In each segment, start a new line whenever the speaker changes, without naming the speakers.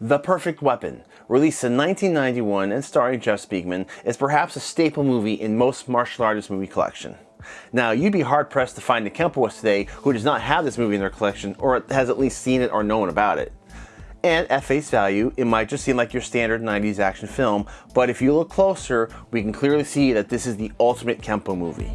The Perfect Weapon, released in 1991 and starring Jeff Speakman, is perhaps a staple movie in most martial artist movie collection. Now, you'd be hard pressed to find a Kempoist today who does not have this movie in their collection or has at least seen it or known about it. And at face value, it might just seem like your standard 90s action film, but if you look closer, we can clearly see that this is the ultimate Kempo movie.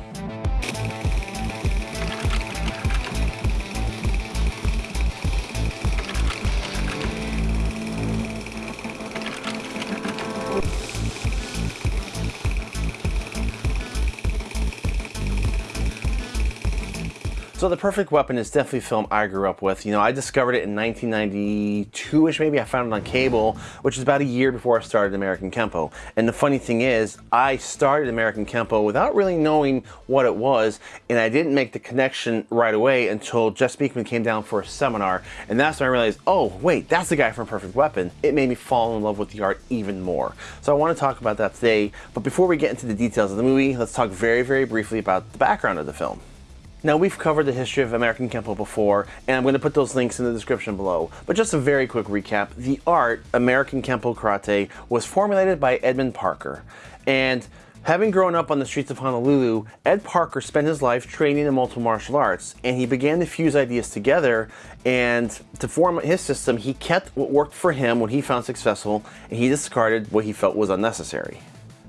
So The Perfect Weapon is definitely a film I grew up with. You know, I discovered it in 1992-ish maybe. I found it on cable, which is about a year before I started American Kempo. And the funny thing is, I started American Kempo without really knowing what it was, and I didn't make the connection right away until Jeff Speakman came down for a seminar, and that's when I realized, oh, wait, that's the guy from Perfect Weapon. It made me fall in love with the art even more. So I want to talk about that today, but before we get into the details of the movie, let's talk very, very briefly about the background of the film. Now we've covered the history of American Kempo before, and I'm going to put those links in the description below. But just a very quick recap, the art, American Kempo Karate, was formulated by Edmund Parker. And having grown up on the streets of Honolulu, Ed Parker spent his life training in multiple martial arts, and he began to fuse ideas together, and to form his system, he kept what worked for him, what he found successful, and he discarded what he felt was unnecessary.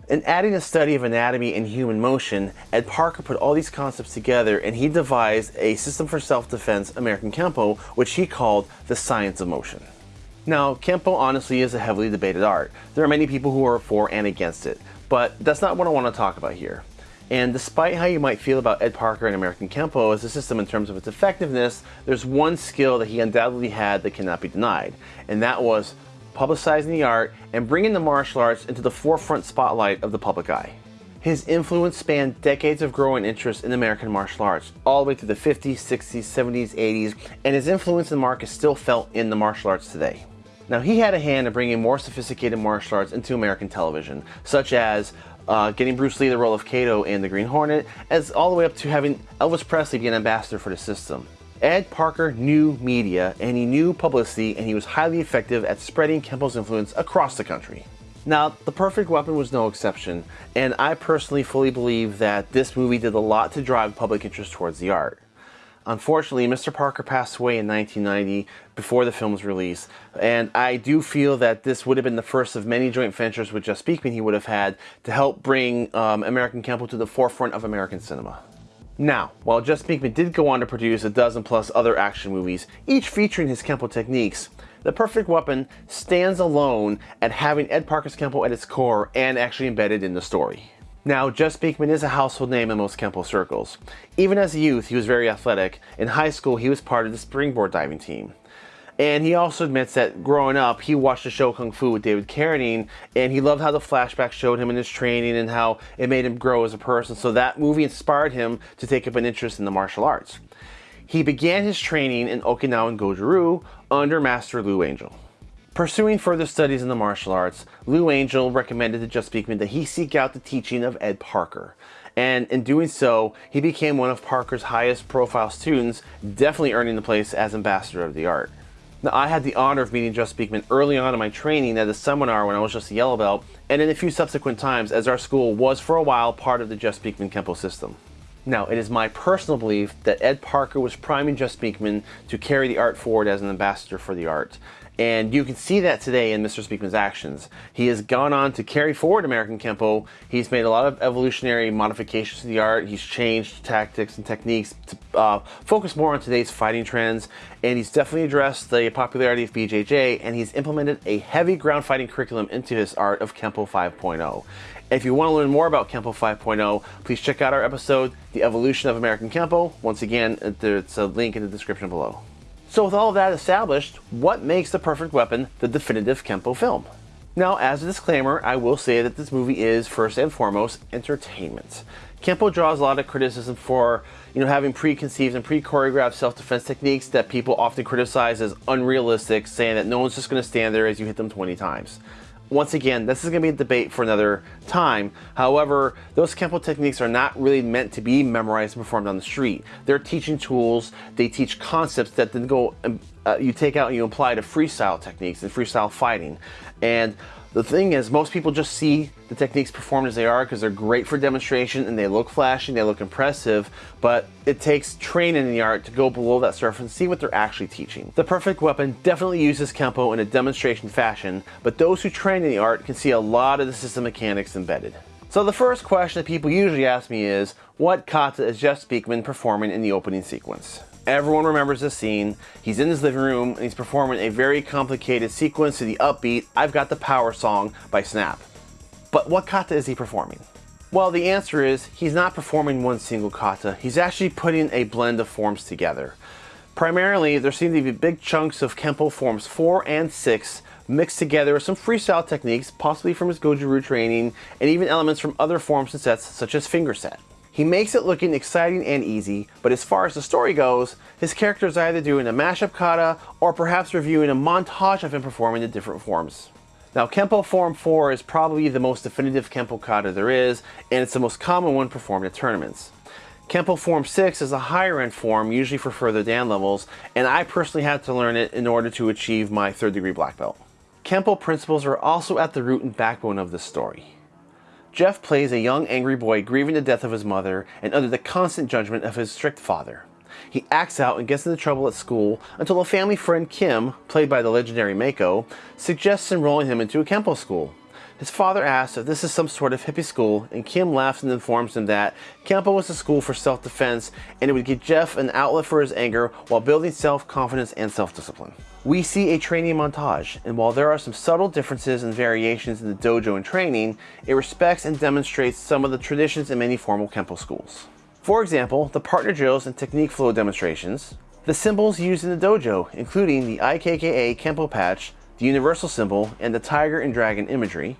In adding a study of anatomy and human motion, Ed Parker put all these concepts together and he devised a system for self-defense, American Kempo, which he called the science of motion. Now, Kempo honestly is a heavily debated art. There are many people who are for and against it, but that's not what I want to talk about here. And despite how you might feel about Ed Parker and American Kempo as a system in terms of its effectiveness, there's one skill that he undoubtedly had that cannot be denied, and that was publicizing the art, and bringing the martial arts into the forefront spotlight of the public eye. His influence spanned decades of growing interest in American martial arts, all the way through the 50s, 60s, 70s, 80s, and his influence and mark is still felt in the martial arts today. Now, he had a hand in bringing more sophisticated martial arts into American television, such as uh, getting Bruce Lee the role of Kato in The Green Hornet, as all the way up to having Elvis Presley be an ambassador for the system. Ed Parker knew media and he knew publicity and he was highly effective at spreading Kempo's influence across the country. Now, The Perfect Weapon was no exception, and I personally fully believe that this movie did a lot to drive public interest towards the art. Unfortunately, Mr. Parker passed away in 1990 before the film's release, and I do feel that this would have been the first of many joint ventures with Jeff Speakman he would have had to help bring um, American Kempo to the forefront of American cinema. Now, while Jeff Speakman did go on to produce a dozen plus other action movies, each featuring his Kempo techniques, The Perfect Weapon stands alone at having Ed Parker's Kempo at its core and actually embedded in the story. Now, Jeff Speakman is a household name in most Kempo circles. Even as a youth, he was very athletic. In high school, he was part of the springboard diving team. And he also admits that growing up, he watched the show Kung Fu with David Carradine, and he loved how the flashback showed him in his training and how it made him grow as a person. So that movie inspired him to take up an interest in the martial arts. He began his training in Okinawan Goju-Ryu under Master Lou Angel. Pursuing further studies in the martial arts, Lou Angel recommended to Jeff Speakman that he seek out the teaching of Ed Parker. And in doing so, he became one of Parker's highest profile students, definitely earning the place as ambassador of the art. Now, I had the honor of meeting Jeff Speakman early on in my training at a seminar when I was just a yellow belt, and in a few subsequent times as our school was for a while part of the Jeff Speakman Kempo system. Now, it is my personal belief that Ed Parker was priming Jeff Speakman to carry the art forward as an ambassador for the art. And you can see that today in Mr. Speakman's actions. He has gone on to carry forward American Kempo. He's made a lot of evolutionary modifications to the art. He's changed tactics and techniques to uh, focus more on today's fighting trends. And he's definitely addressed the popularity of BJJ and he's implemented a heavy ground fighting curriculum into his art of Kempo 5.0. If you want to learn more about Kempo 5.0, please check out our episode, The Evolution of American Kempo. Once again, there's a link in the description below. So with all of that established, what makes The Perfect Weapon the definitive Kempo film? Now, as a disclaimer, I will say that this movie is, first and foremost, entertainment. Kempo draws a lot of criticism for, you know, having preconceived and pre-choreographed self-defense techniques that people often criticize as unrealistic, saying that no one's just going to stand there as you hit them 20 times. Once again, this is going to be a debate for another time. However, those Kempo techniques are not really meant to be memorized and performed on the street. They're teaching tools, they teach concepts that then go uh, you take out and you apply to freestyle techniques and freestyle fighting. And the thing is, most people just see the techniques performed as they are because they're great for demonstration and they look flashy, they look impressive, but it takes training in the art to go below that surface and see what they're actually teaching. The perfect weapon definitely uses Kempo in a demonstration fashion, but those who train in the art can see a lot of the system mechanics embedded. So the first question that people usually ask me is, what kata is Jeff Speakman performing in the opening sequence? Everyone remembers this scene. He's in his living room and he's performing a very complicated sequence to the upbeat I've Got the Power song by Snap. But what kata is he performing? Well, the answer is he's not performing one single kata. He's actually putting a blend of forms together. Primarily, there seem to be big chunks of Kempo forms 4 and 6 mixed together with some freestyle techniques, possibly from his Goju-Ryu training, and even elements from other forms and sets such as finger set. He makes it looking exciting and easy, but as far as the story goes, his character is either doing a mashup kata or perhaps reviewing a montage of him performing the different forms. Now Kempo Form 4 is probably the most definitive Kempo kata there is, and it's the most common one performed at tournaments. Kempo Form 6 is a higher end form, usually for further Dan levels, and I personally had to learn it in order to achieve my third degree black belt. Kempo principles are also at the root and backbone of this story. Jeff plays a young angry boy grieving the death of his mother and under the constant judgment of his strict father. He acts out and gets into trouble at school until a family friend Kim, played by the legendary Mako, suggests enrolling him into a Kempo school. His father asks if this is some sort of hippie school, and Kim laughs and informs him that Kempo was a school for self-defense and it would give Jeff an outlet for his anger while building self-confidence and self-discipline. We see a training montage, and while there are some subtle differences and variations in the dojo and training, it respects and demonstrates some of the traditions in many formal Kempo schools. For example, the partner drills and technique flow demonstrations, the symbols used in the dojo, including the IKKA Kempo patch, the universal symbol, and the tiger and dragon imagery,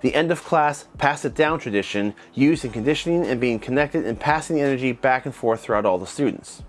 the end of class pass it down tradition used in conditioning and being connected and passing the energy back and forth throughout all the students.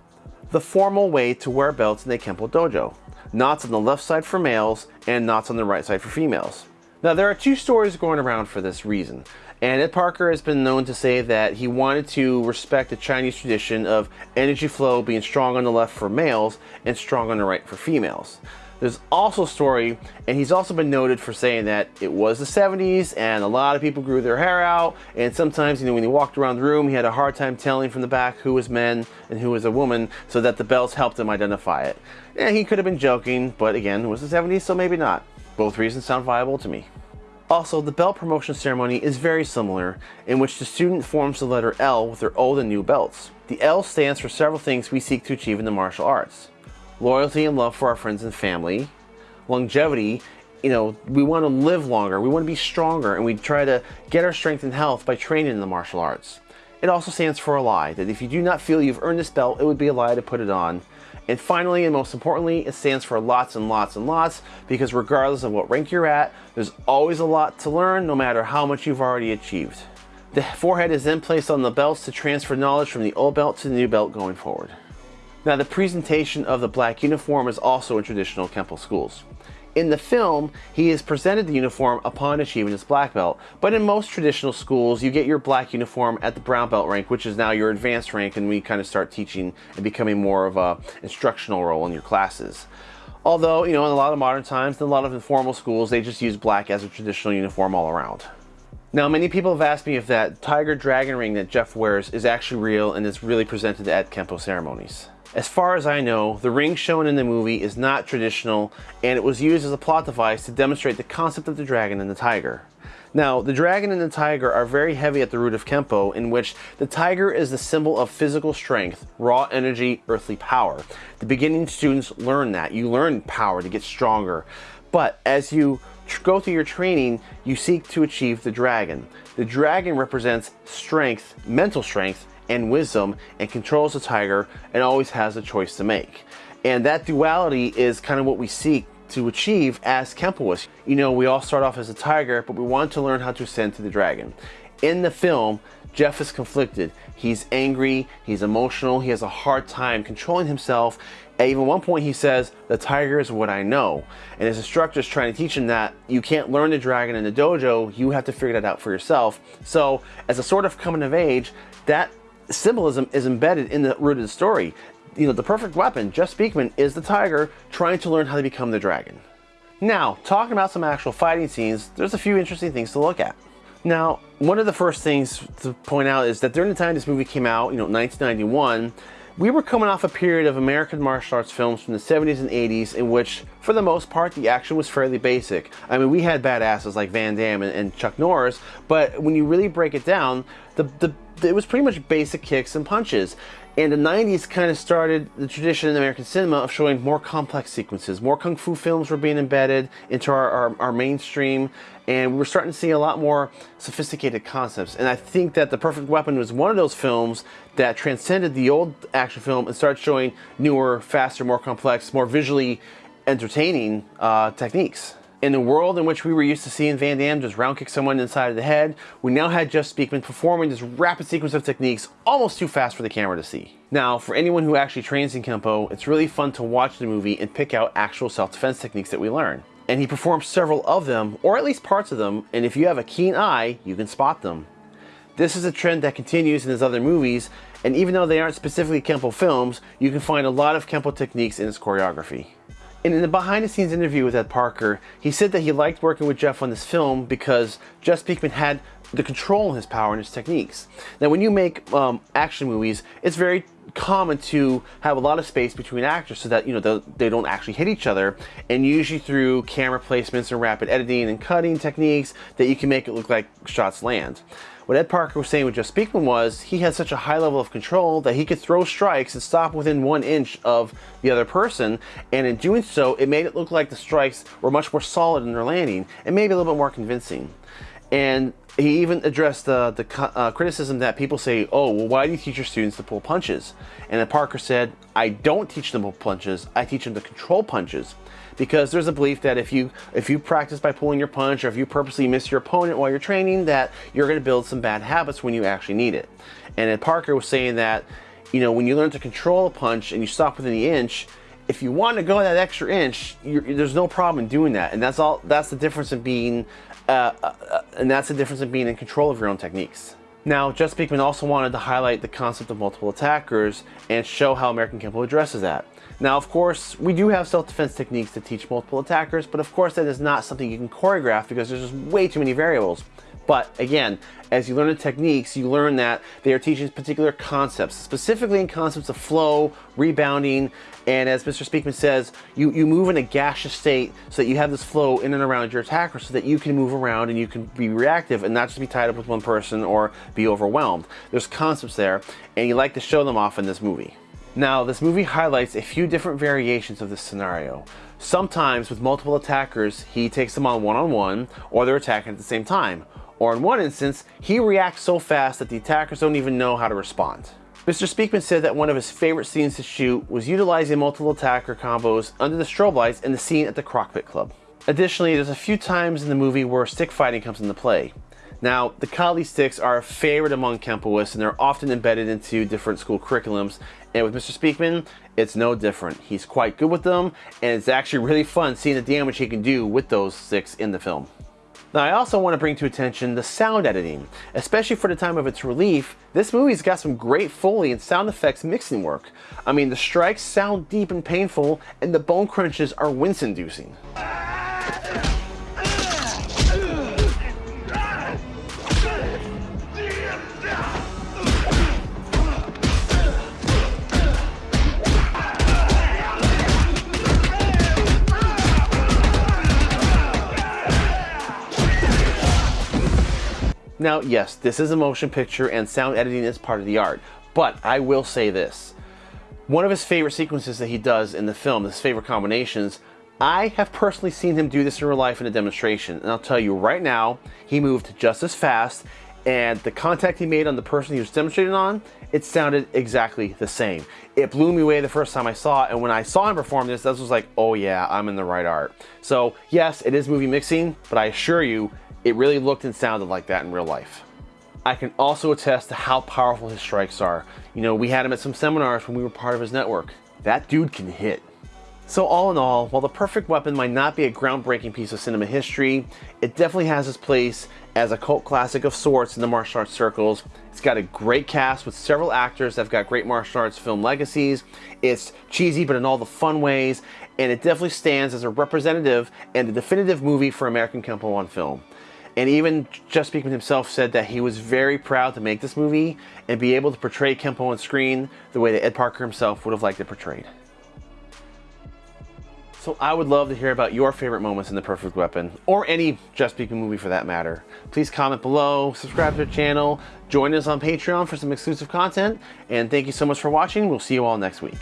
The formal way to wear belts in a Kempo dojo. Knots on the left side for males and knots on the right side for females. Now there are two stories going around for this reason. And Ed Parker has been known to say that he wanted to respect the Chinese tradition of energy flow being strong on the left for males and strong on the right for females. There's also a story, and he's also been noted for saying that it was the 70s and a lot of people grew their hair out, and sometimes, you know, when he walked around the room, he had a hard time telling from the back who was men and who was a woman, so that the belts helped him identify it. And he could have been joking, but again, it was the 70s, so maybe not. Both reasons sound viable to me. Also, the belt promotion ceremony is very similar, in which the student forms the letter L with their old and new belts. The L stands for several things we seek to achieve in the martial arts loyalty and love for our friends and family, longevity, you know, we want to live longer, we want to be stronger, and we try to get our strength and health by training in the martial arts. It also stands for a lie, that if you do not feel you've earned this belt, it would be a lie to put it on. And finally, and most importantly, it stands for lots and lots and lots, because regardless of what rank you're at, there's always a lot to learn, no matter how much you've already achieved. The forehead is then placed on the belts to transfer knowledge from the old belt to the new belt going forward. Now the presentation of the black uniform is also in traditional Kempo schools. In the film, he is presented the uniform upon achieving his black belt, but in most traditional schools, you get your black uniform at the brown belt rank, which is now your advanced rank, and we kind of start teaching and becoming more of a instructional role in your classes. Although, you know, in a lot of modern times, in a lot of informal schools, they just use black as a traditional uniform all around. Now, many people have asked me if that tiger dragon ring that Jeff wears is actually real and is really presented at Kempo ceremonies. As far as I know, the ring shown in the movie is not traditional and it was used as a plot device to demonstrate the concept of the dragon and the tiger. Now, the dragon and the tiger are very heavy at the root of Kempo, in which the tiger is the symbol of physical strength, raw energy, earthly power. The beginning students learn that. You learn power to get stronger. But as you go through your training, you seek to achieve the dragon. The dragon represents strength, mental strength, and wisdom and controls the tiger and always has a choice to make. And that duality is kind of what we seek to achieve as Kempoists. You know, we all start off as a tiger, but we want to learn how to ascend to the dragon. In the film, Jeff is conflicted. He's angry, he's emotional, he has a hard time controlling himself. At even one point he says, the tiger is what I know. And his instructor is trying to teach him that you can't learn the dragon in the dojo, you have to figure that out for yourself. So as a sort of coming of age, that symbolism is embedded in the root of the story. you know, the perfect weapon, Jeff Speakman, is the tiger trying to learn how to become the dragon. Now, talking about some actual fighting scenes, there's a few interesting things to look at. Now, one of the first things to point out is that during the time this movie came out, you know, 1991, we were coming off a period of American martial arts films from the 70s and 80s in which, for the most part, the action was fairly basic. I mean, we had badasses like Van Damme and, and Chuck Norris, but when you really break it down, the, the, it was pretty much basic kicks and punches. And the 90s kind of started the tradition in American cinema of showing more complex sequences. More kung fu films were being embedded into our, our, our, mainstream, and we were starting to see a lot more sophisticated concepts. And I think that The Perfect Weapon was one of those films that transcended the old action film and started showing newer, faster, more complex, more visually entertaining uh, techniques. In the world in which we were used to seeing Van Damme just round kick someone inside of the head, we now had Jeff Speakman performing this rapid sequence of techniques almost too fast for the camera to see. Now, for anyone who actually trains in Kempo, it's really fun to watch the movie and pick out actual self-defense techniques that we learn. And he performs several of them, or at least parts of them, and if you have a keen eye, you can spot them. This is a trend that continues in his other movies, and even though they aren't specifically Kempo films, you can find a lot of Kempo techniques in his choreography. And in the behind the scenes interview with Ed Parker, he said that he liked working with Jeff on this film because Jeff Speakman had the control in his power and his techniques. Now when you make um, action movies, it's very common to have a lot of space between actors so that you know they don't actually hit each other and usually through camera placements and rapid editing and cutting techniques that you can make it look like shots land. What Ed Parker was saying with Jeff Speakman was he had such a high level of control that he could throw strikes and stop within one inch of the other person, and in doing so, it made it look like the strikes were much more solid in their landing and maybe a little bit more convincing. And he even addressed uh, the uh, criticism that people say, oh, well, why do you teach your students to pull punches? And then Parker said, I don't teach them to pull punches, I teach them to control punches because there's a belief that if you if you practice by pulling your punch or if you purposely miss your opponent while you're training that you're going to build some bad habits when you actually need it. And Ed Parker was saying that you know when you learn to control a punch and you stop within the inch if you want to go that extra inch there's no problem in doing that and that's all that's the difference in being uh, uh, uh, and that's the difference in being in control of your own techniques. Now, Jeff Speakman also wanted to highlight the concept of multiple attackers and show how American Kempo addresses that. Now, of course, we do have self-defense techniques to teach multiple attackers, but of course that is not something you can choreograph because there's just way too many variables. But again, as you learn the techniques, you learn that they are teaching particular concepts, specifically in concepts of flow, rebounding, and as Mr. Speakman says, you, you move in a gaseous state so that you have this flow in and around your attacker so that you can move around and you can be reactive and not just be tied up with one person or be overwhelmed. There's concepts there, and you like to show them off in this movie. Now, this movie highlights a few different variations of this scenario. Sometimes with multiple attackers, he takes them on one-on-one, -on -one, or they're attacking at the same time. Or in one instance, he reacts so fast that the attackers don't even know how to respond. Mr. Speakman said that one of his favorite scenes to shoot was utilizing multiple attacker combos under the strobe lights in the scene at the Crockpit Club. Additionally, there's a few times in the movie where stick fighting comes into play. Now, the Kali sticks are a favorite among Kempoists and they're often embedded into different school curriculums. And with Mr. Speakman, it's no different. He's quite good with them and it's actually really fun seeing the damage he can do with those sticks in the film. Now I also want to bring to attention the sound editing. Especially for the time of its release, this movie's got some great Foley and sound effects mixing work. I mean, the strikes sound deep and painful, and the bone crunches are wince-inducing. Now, yes, this is a motion picture and sound editing is part of the art, but I will say this. One of his favorite sequences that he does in the film, his favorite combinations, I have personally seen him do this in real life in a demonstration, and I'll tell you right now, he moved just as fast, and the contact he made on the person he was demonstrating on, it sounded exactly the same. It blew me away the first time I saw it, and when I saw him perform this, this was like, oh yeah, I'm in the right art. So yes, it is movie mixing, but I assure you, it really looked and sounded like that in real life. I can also attest to how powerful his strikes are. You know, we had him at some seminars when we were part of his network. That dude can hit. So all in all, while The Perfect Weapon might not be a groundbreaking piece of cinema history, it definitely has its place as a cult classic of sorts in the martial arts circles. It's got a great cast with several actors that have got great martial arts film legacies. It's cheesy, but in all the fun ways, and it definitely stands as a representative and a definitive movie for American Kempo on film. And even Jeff Speakman himself said that he was very proud to make this movie and be able to portray Kempo on screen the way that Ed Parker himself would have liked it portrayed. So I would love to hear about your favorite moments in The Perfect Weapon, or any Jeff Speakman movie for that matter. Please comment below, subscribe to the channel, join us on Patreon for some exclusive content, and thank you so much for watching. We'll see you all next week.